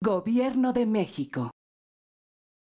Gobierno de México.